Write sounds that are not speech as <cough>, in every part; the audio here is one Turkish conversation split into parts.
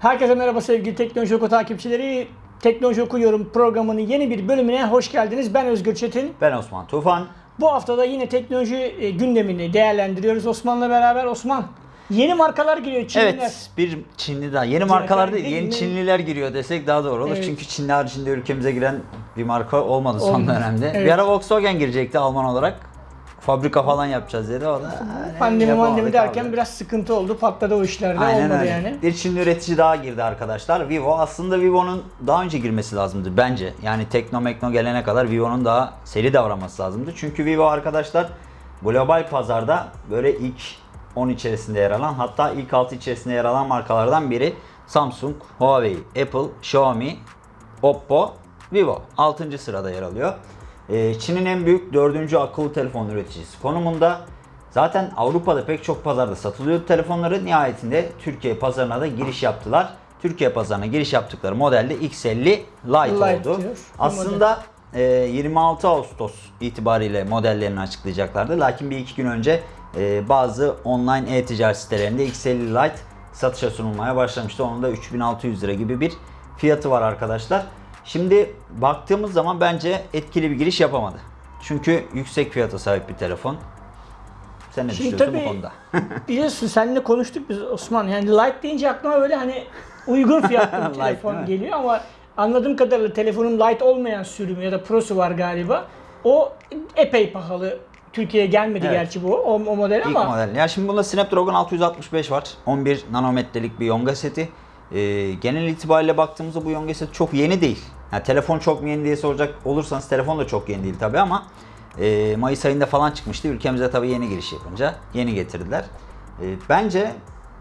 Herkese merhaba sevgili Teknoloji Oku takipçileri. Teknoloji Okuyorum programının yeni bir bölümüne hoş geldiniz. Ben Özgür Çetin. Ben Osman Tufan. Bu haftada yine teknoloji e, gündemini değerlendiriyoruz Osman'la beraber. Osman, yeni markalar giriyor Çinliler. Evet bir Çinli daha. Yeni markalar değil, yeni mi? Çinliler giriyor desek daha doğru olur. Evet. Çünkü Çinli haricinde ülkemize giren bir marka olmadı son Olmadı. dönemde. Evet. Bir ara Volkswagen girecekti Alman olarak. Fabrika falan yapacağız dedi. O da Pandemi yapamadı, mandemi derken kaldı. biraz sıkıntı oldu. Patladı o işlerde. Aynen Olmadı öyle. yani. Bir Çinli üretici daha girdi arkadaşlar. Vivo. Aslında Vivo'nun daha önce girmesi lazımdı bence. Yani Tekno Mekno gelene kadar Vivo'nun daha seri davranması lazımdı. Çünkü Vivo arkadaşlar global pazarda böyle ilk 10 içerisinde yer alan hatta ilk 6 içerisinde yer alan markalardan biri. Samsung, Huawei, Apple, Xiaomi, Oppo, Vivo 6. sırada yer alıyor. Ee, Çin'in en büyük 4. akıllı telefon üreticisi konumunda. Zaten Avrupa'da pek çok pazarda satılıyordu telefonları. Nihayetinde Türkiye pazarına da giriş yaptılar. Türkiye pazarına giriş yaptıkları modelde X50 Lite, Lite oldu. diyor. Aslında e, 26 Ağustos itibariyle modellerini açıklayacaklardı. Lakin bir iki gün önce e, bazı online e-ticaret sitelerinde X50 Lite satışa sunulmaya başlamıştı. Onun da 3600 lira gibi bir fiyatı var arkadaşlar. Şimdi baktığımız zaman bence etkili bir giriş yapamadı. Çünkü yüksek fiyata sahip bir telefon. Sen ne Şimdi düşünüyorsun bu konuda? <laughs> biliyorsun seninle konuştuk biz Osman. Yani light deyince aklıma böyle hani uygun fiyatlı bir <laughs> telefon geliyor ama anladığım kadarıyla telefonun light olmayan sürümü ya da prosu var galiba. O epey pahalı. Türkiye'ye gelmedi Evet. gerçi bu o, o model İlk ama model. Ya şimdi bunda Snapdragon 665 var. 11 nanometrelik bir Yonga seti. Ee, genel itibariyle baktığımızda bu Yonga seti çok yeni değil. Yani telefon çok mu yeni diye soracak olursanız telefon da çok yeni değil tabi ama e, Mayıs ayında falan çıkmıştı. Ülkemize tabi yeni giriş yapınca yeni getirdiler. E, bence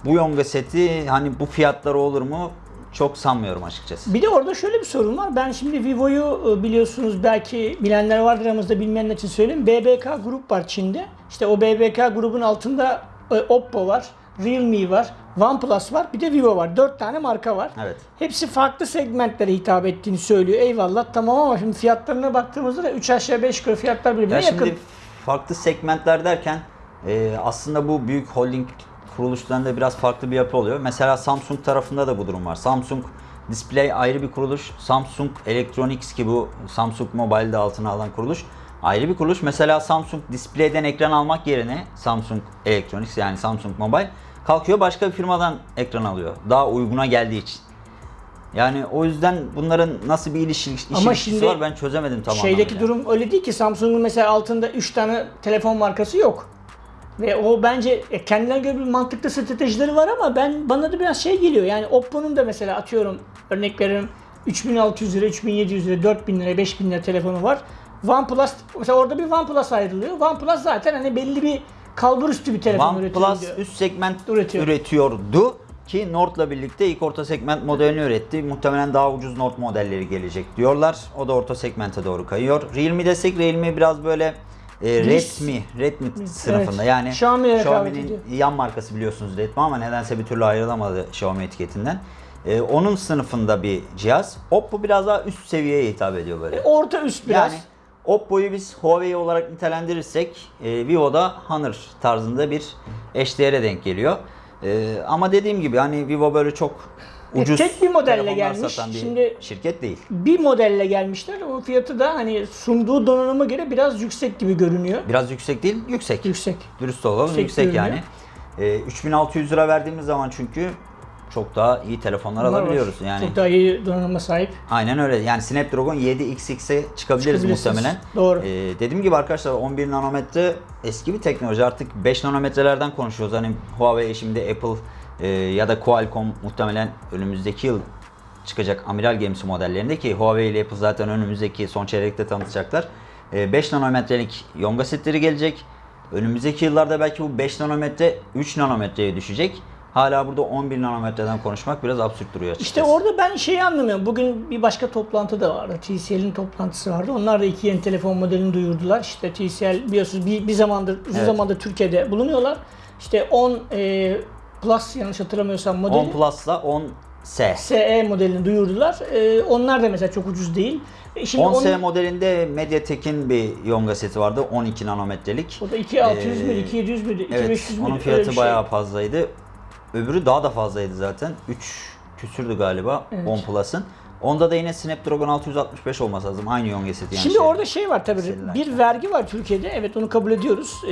bu Yonga seti hani bu fiyatları olur mu çok sanmıyorum açıkçası. Bir de orada şöyle bir sorun var. Ben şimdi Vivo'yu e, biliyorsunuz belki bilenler vardır aramızda bilmeyenler için söyleyeyim. BBK grup var Çin'de. İşte o BBK grubun altında e, Oppo var, Realme var, OnePlus var, bir de Vivo var. Dört tane marka var. Evet. Hepsi farklı segmentlere hitap ettiğini söylüyor. Eyvallah tamam ama şimdi fiyatlarına baktığımızda da 3 aşağı 5 yukarı fiyatlar birbirine Ya yakın. şimdi farklı segmentler derken e, aslında bu büyük holding kuruluşlarında biraz farklı bir yapı oluyor. Mesela Samsung tarafında da bu durum var. Samsung Display ayrı bir kuruluş. Samsung Electronics ki bu Samsung Mobile'de altına alan kuruluş ayrı bir kuruluş. Mesela Samsung Display'den ekran almak yerine Samsung Electronics yani Samsung Mobile kalkıyor başka bir firmadan ekran alıyor. Daha uyguna geldiği için. Yani o yüzden bunların nasıl bir ilişki, iş Ama ilişkisi var ben çözemedim tam Şeydeki anlamıyla. durum öyle değil ki Samsung'un mesela altında 3 tane telefon markası yok. Ve o bence e, kendilerine göre bir mantıklı stratejileri var ama ben bana da biraz şey geliyor. Yani Oppo'nun da mesela atıyorum örnek veriyorum 3600 lira, 3700 lira, 4000 lira, 5000 lira telefonu var. OnePlus mesela orada bir OnePlus ayrılıyor. OnePlus zaten hani belli bir kalbur üstü bir telefon üretiyor. OnePlus üst segment Üretiyor. üretiyordu ki Nord'la birlikte ilk orta segment modelini üretti. Muhtemelen daha ucuz Nord modelleri gelecek diyorlar. O da orta segmente doğru kayıyor. Realme desek Realme biraz böyle e, Redmi, Redmi sınıfında. Yani Xiaomi'ye rekabet Xiaomi'nin ediyor. yan markası biliyorsunuz Redmi ama nedense bir türlü ayrılamadı Xiaomi etiketinden. E, onun sınıfında bir cihaz. Oppo biraz daha üst seviyeye hitap ediyor böyle. E, Orta üst biraz. Yani Oppo'yu biz Huawei olarak nitelendirirsek e, Vivo'da Honor tarzında bir eşdeğere denk geliyor. E, ama dediğim gibi hani Vivo böyle çok ucuz tek bir modelle gelmiş. satan bir Şimdi- şirket değil. bir modelle gelmişler. O fiyatı da hani sunduğu donanıma göre biraz yüksek gibi görünüyor. Biraz yüksek değil, yüksek. Yüksek. Dürüst olalım, Yüksek yüksek, görünüyor. yani. E, 3600 lira verdiğimiz zaman çünkü çok daha iyi telefonlar Bunlar var. alabiliyoruz. Yani Çok daha iyi donanıma sahip. Aynen öyle. Yani Snapdragon 7XX'e çıkabiliriz muhtemelen. Doğru. Ee, dediğim gibi arkadaşlar 11 nanometre eski bir teknoloji. Artık 5 nanometrelerden konuşuyoruz. Hani Huawei şimdi Apple e, ya da Qualcomm muhtemelen önümüzdeki yıl çıkacak amiral gemisi modellerinde ki Huawei ile Apple zaten önümüzdeki son çeyrekte tanıtacaklar. E, 5 nanometrelik Yonga setleri gelecek. Önümüzdeki yıllarda belki bu 5 nanometre 3 nanometreye düşecek. Hala burada 11 nanometreden konuşmak biraz absürt duruyor açıkçası. İşte orada ben şeyi anlamıyorum. Bugün bir başka toplantı da vardı. TCL'in toplantısı vardı. Onlar da iki yeni telefon modelini duyurdular. İşte TCL biliyorsunuz bir, bir zamandır uzun Evet. zamandır Türkiye'de bulunuyorlar. İşte 10 e, Plus yanlış hatırlamıyorsam modeli. 10 Plus'la 10 S. SE modelini duyurdular. E, onlar da mesela çok ucuz değil. E, Şimdi 10S onun- modelinde MediaTek'in bir Yonga seti vardı 12 nanometrelik. o da 2600 Ee, müydü, 2700 müydü, Evet 2500 müydü? onun fiyatı bir şey. bayağı fazlaydı. Öbürü daha da fazlaydı zaten. 3 küsürdü galiba OnePlus'ın. Onda da yine Snapdragon 665 olması lazım. Aynı Yonga seti yani. Şimdi şey. orada şey var tabii bir vergi var Türkiye'de evet onu kabul ediyoruz Ee,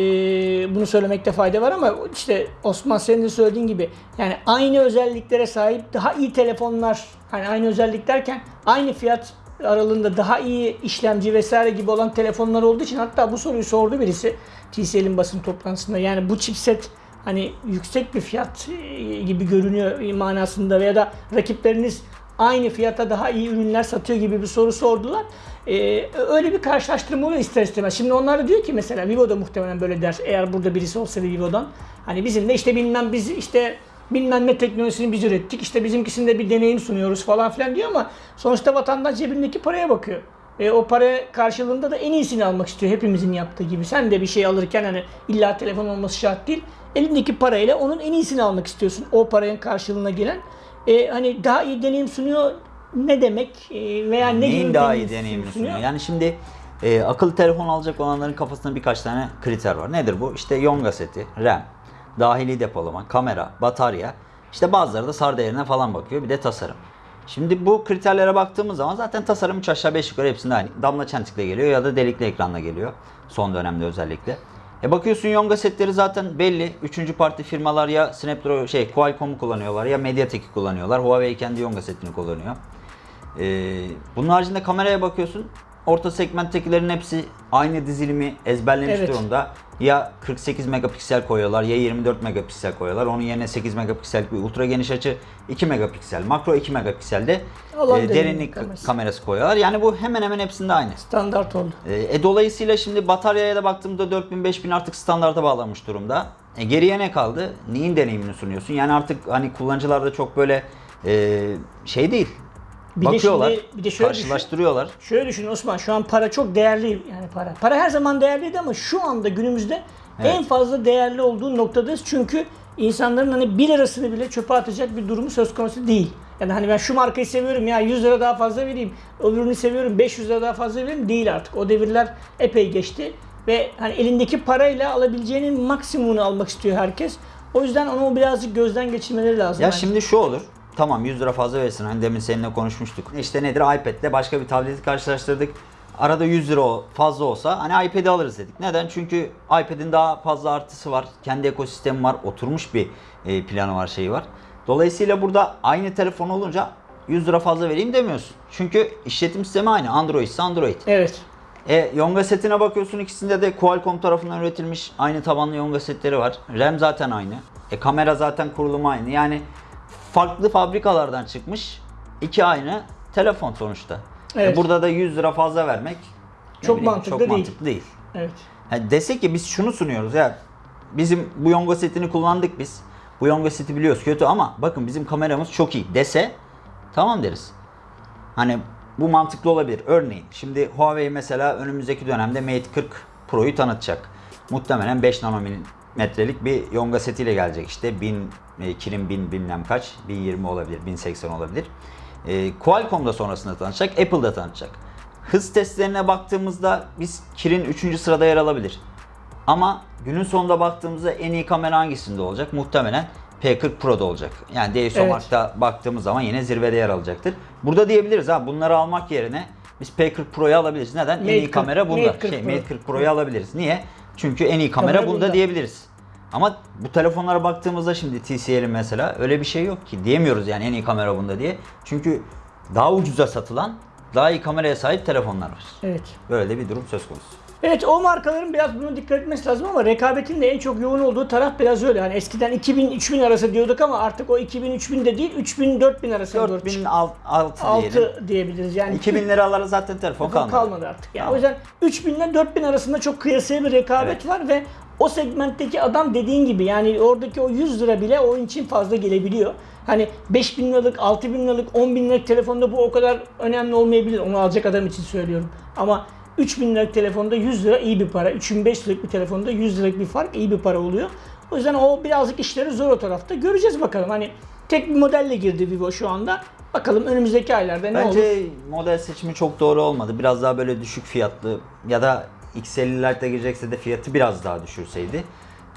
bunu söylemekte fayda var ama işte Osman senin de söylediğin gibi yani aynı özelliklere sahip daha iyi telefonlar hani aynı özellik derken aynı fiyat aralığında daha iyi işlemci vesaire gibi olan telefonlar olduğu için hatta bu soruyu sordu birisi TCL'in basın toplantısında yani bu chipset hani yüksek bir fiyat e, gibi görünüyor manasında veya da rakipleriniz aynı fiyata daha iyi ürünler satıyor gibi bir soru sordular. Ee, öyle bir karşılaştırma oluyor ister istemez. Şimdi onlar da diyor ki mesela Vivo da muhtemelen böyle der. Eğer burada birisi olsa Vivo'dan. Hani bizim de işte bilmem biz işte bilmem ne teknolojisini biz ürettik. İşte bizimkisinde bir deneyim sunuyoruz falan filan diyor ama sonuçta vatandaş cebindeki paraya bakıyor. E, o para karşılığında da en iyisini almak istiyor hepimizin yaptığı gibi. Sen de bir şey alırken hani illa telefon olması şart değil. Elindeki parayla onun en iyisini almak istiyorsun. O paranın karşılığına gelen. E, hani daha iyi deneyim sunuyor ne demek e, veya ne Neyin gibi daha iyi deneyimini sunuyor? sunuyor? Yani şimdi e, akıllı telefon alacak olanların kafasında birkaç tane kriter var. Nedir bu? İşte Yonga seti, RAM, dahili depolama, kamera, batarya. İşte bazıları da SAR değerine falan bakıyor. Bir de tasarım. Şimdi bu kriterlere baktığımız zaman zaten tasarım 3 aşağı 5 yukarı hepsinde aynı. Damla çentikle geliyor ya da delikli ekranla geliyor. Son dönemde özellikle. E bakıyorsun Yonga setleri zaten belli. Üçüncü parti firmalar ya Snapdragon şey Qualcomm'u kullanıyorlar ya MediaTek'i kullanıyorlar. Huawei kendi Yonga setini kullanıyor. Ee, bunun haricinde kameraya bakıyorsun. Orta segmenttekilerin hepsi aynı dizilimi ezberlemiş Evet. durumda. Ya 48 megapiksel koyuyorlar ya 24 megapiksel koyuyorlar. Onun yerine 8 megapiksellik bir ultra geniş açı 2 megapiksel, makro 2 megapikselde e, derinlik kamerası. kamerası koyuyorlar. Yani bu hemen hemen hepsinde aynı. Standart oldu. E, e, dolayısıyla şimdi bataryaya da baktığımda 4000-5000 artık standarda bağlanmış durumda. E, geriye ne kaldı? Neyin deneyimini sunuyorsun? Yani artık hani kullanıcılar da çok böyle e, şey değil. Bir de Bakıyorlar, şimdi- bir de şöyle düşün. karşılaştırıyorlar. Şöyle düşün Osman şu an para çok değerli yani para. Para her zaman değerliydi ama şu anda günümüzde en fazla değerli olduğu noktadayız. Çünkü insanların hani 1 lirasını bile çöpe atacak bir durumu söz konusu değil. Yani hani ben şu markayı seviyorum ya 100 lira daha fazla vereyim. Öbürünü seviyorum 500 lira daha fazla vereyim değil artık. O devirler epey geçti. Ve hani elindeki parayla alabileceğinin maksimumunu almak istiyor herkes. O yüzden onu birazcık gözden geçirmeleri lazım. Ya bence. şimdi şu olur. Tamam 100 lira fazla versin. Hani demin seninle konuşmuştuk. İşte nedir iPad'le başka bir tableti karşılaştırdık. Arada 100 lira fazla olsa hani iPad'i alırız dedik. Neden? Çünkü iPad'in daha fazla artısı var. Kendi ekosistemi var. Oturmuş bir e, planı var, şeyi var. Dolayısıyla burada aynı telefon olunca 100 lira fazla vereyim demiyorsun. Çünkü işletim sistemi aynı. Android ise Android. Evet. E, Yonga setine bakıyorsun ikisinde de Qualcomm tarafından üretilmiş aynı tabanlı Yonga setleri var. RAM zaten aynı. E, kamera zaten kurulumu aynı. Yani farklı fabrikalardan çıkmış iki aynı telefon sonuçta. E, Evet. burada da 100 lira fazla vermek Çok bileyim, mantıklı çok değil. mantıklı değil. Evet. Yani dese ki biz şunu sunuyoruz ya bizim bu Yonga setini kullandık biz. Bu Yonga seti biliyoruz kötü ama bakın bizim kameramız çok iyi dese tamam deriz. Hani bu mantıklı olabilir. Örneğin şimdi Huawei mesela önümüzdeki dönemde Mate 40 Pro'yu tanıtacak. Muhtemelen 5 nanometrelik bir Yonga setiyle gelecek işte 1000 e, Kirin 1000 bilmem kaç 1020 olabilir 1080 olabilir. E, Qualcomm da sonrasında tanıtacak Apple da tanıtacak. Hız testlerine baktığımızda biz Kirin 3. sırada yer alabilir. Ama günün sonunda baktığımızda en iyi kamera hangisinde olacak? Muhtemelen P40 Pro'da olacak. Yani DxOMark'ta baktığımız zaman yine zirvede yer alacaktır. Burada diyebiliriz ha bunları almak yerine biz P40 Pro'yu alabiliriz. Neden? en Mate iyi 40 kamera bunda. Mate 40 şey, Pro. Mate 40 Pro'yu alabiliriz. Niye? Çünkü en iyi kamera, Kamera bunda, bunda. diyebiliriz. Ama bu telefonlara baktığımızda şimdi TCL'in mesela öyle bir şey yok ki. Diyemiyoruz yani en iyi kamera bunda diye. Çünkü daha ucuza satılan daha iyi kameraya sahip telefonlar var. Evet. Böyle de bir durum söz konusu. Evet o markaların biraz buna dikkat etmesi lazım ama rekabetin de en çok yoğun olduğu taraf biraz öyle. Hani eskiden 2000-3000 arası diyorduk ama artık o 2000-3000 de değil 3000-4000 arasına doğru çıktı. 4006 diyelim. 6 diyebiliriz yani. 2000 liralara zaten telefon kalmadı. kalmadı artık. Yani Tamam. O yüzden 3000 ile 4000 arasında çok kıyasaya bir rekabet var ve o segmentteki adam dediğin gibi yani oradaki o 100 lira bile onun için fazla gelebiliyor. Hani 5000 liralık, 6000 liralık, 10 bin liralık telefonda bu o kadar önemli olmayabilir. Onu alacak adam için söylüyorum. Ama 3000 liralık telefonda 100 lira iyi bir para. 3500 liralık bir telefonda 100 liralık bir fark iyi bir para oluyor. O yüzden o birazcık işleri zor o tarafta. Göreceğiz bakalım. Hani tek bir modelle girdi Vivo şu anda. Bakalım önümüzdeki aylarda ne olur. Bence model seçimi çok doğru olmadı. Biraz daha böyle düşük fiyatlı ya da X50 Lite'e girecekse de fiyatı biraz daha düşürseydi.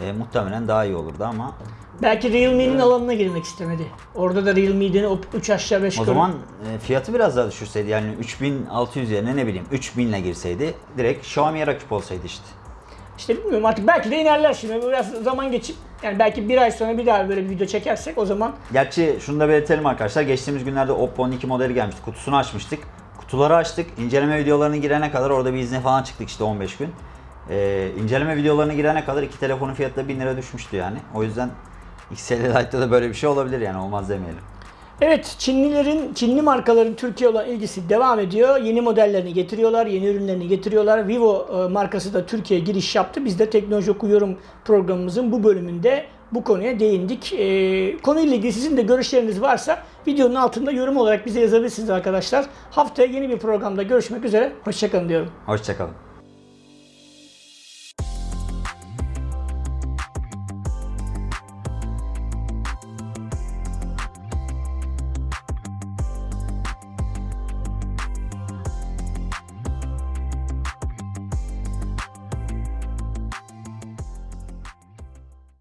E, muhtemelen daha iyi olurdu ama Belki Realme'nin alanına girmek istemedi. Orada da Realme'den o 3 aşağı 5 o yukarı. zaman e, fiyatı biraz daha düşürseydi yani 3600 yerine ne bileyim 3000 ile girseydi direkt Xiaomi'ye rakip olsaydı işte. İşte bilmiyorum artık belki de inerler şimdi. Biraz zaman geçip yani belki bir ay sonra bir daha böyle bir video çekersek o zaman Gerçi şunu da belirtelim arkadaşlar. Geçtiğimiz günlerde Oppo'nun 2 modeli gelmişti. Kutusunu açmıştık. Kutuları açtık. İnceleme videolarını girene kadar orada bir izne falan çıktık işte 15 gün. Ee, inceleme videolarını girene kadar iki telefonun fiyatı da 1000 lira düşmüştü yani. O yüzden XL Lite'da da böyle bir şey olabilir yani olmaz demeyelim. Evet, Çinlilerin, Çinli markaların Türkiye olan ilgisi devam ediyor. Yeni modellerini getiriyorlar, yeni ürünlerini getiriyorlar. Vivo e, markası da Türkiye'ye giriş yaptı. Biz de Teknoloji Oku Yorum programımızın bu bölümünde bu konuya değindik. E, konuyla ilgili sizin de görüşleriniz varsa videonun altında yorum olarak bize yazabilirsiniz arkadaşlar. Haftaya yeni bir programda görüşmek üzere. Hoşçakalın diyorum. Hoşçakalın.